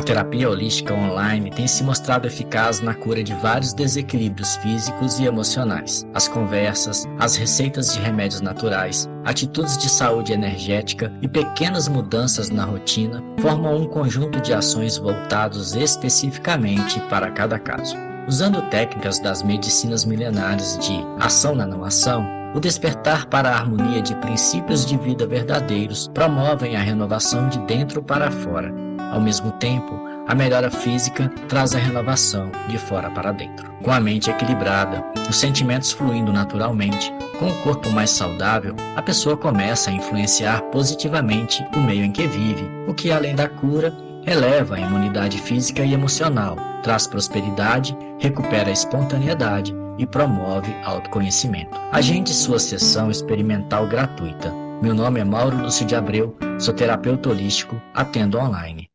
A terapia holística online tem se mostrado eficaz na cura de vários desequilíbrios físicos e emocionais. As conversas, as receitas de remédios naturais, atitudes de saúde energética e pequenas mudanças na rotina formam um conjunto de ações voltados especificamente para cada caso. Usando técnicas das medicinas milenares de ação na não ação, o despertar para a harmonia de princípios de vida verdadeiros promovem a renovação de dentro para fora. Ao mesmo tempo, a melhora física traz a renovação de fora para dentro. Com a mente equilibrada, os sentimentos fluindo naturalmente, com o corpo mais saudável, a pessoa começa a influenciar positivamente o meio em que vive, o que além da cura, eleva a imunidade física e emocional, traz prosperidade, recupera a espontaneidade e promove autoconhecimento. Agende sua sessão experimental gratuita. Meu nome é Mauro Lúcio de Abreu, sou terapeuta holístico, atendo online.